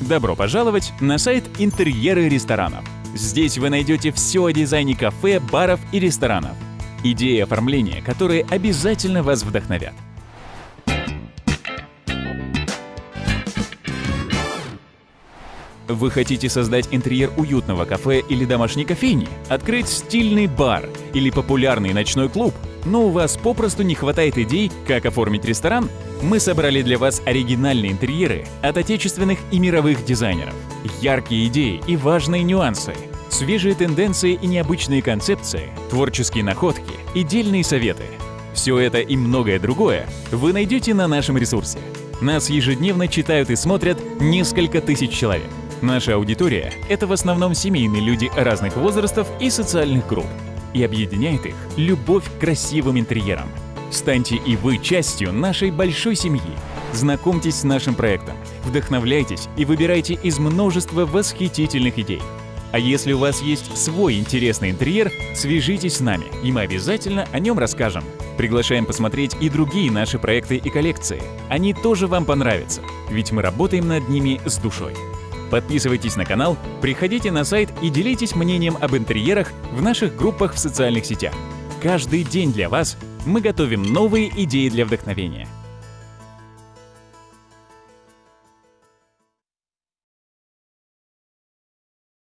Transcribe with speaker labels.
Speaker 1: Добро пожаловать на сайт «Интерьеры ресторанов». Здесь вы найдете все о дизайне кафе, баров и ресторанов. Идеи оформления, которые обязательно вас вдохновят. Вы хотите создать интерьер уютного кафе или домашней кофейни? Открыть стильный бар или популярный ночной клуб? Но у вас попросту не хватает идей, как оформить ресторан? Мы собрали для вас оригинальные интерьеры от отечественных и мировых дизайнеров. Яркие идеи и важные нюансы. Свежие тенденции и необычные концепции, творческие находки и дельные советы. Все это и многое другое вы найдете на нашем ресурсе. Нас ежедневно читают и смотрят несколько тысяч человек. Наша аудитория — это в основном семейные люди разных возрастов и социальных групп. И объединяет их любовь к красивым интерьерам. Станьте и вы частью нашей большой семьи. Знакомьтесь с нашим проектом, вдохновляйтесь и выбирайте из множества восхитительных идей. А если у вас есть свой интересный интерьер, свяжитесь с нами, и мы обязательно о нем расскажем. Приглашаем посмотреть и другие наши проекты и коллекции. Они тоже вам понравятся, ведь мы работаем над ними с душой. Подписывайтесь на канал, приходите на сайт и делитесь мнением об интерьерах в наших группах в социальных сетях. Каждый день для вас мы готовим новые идеи для вдохновения.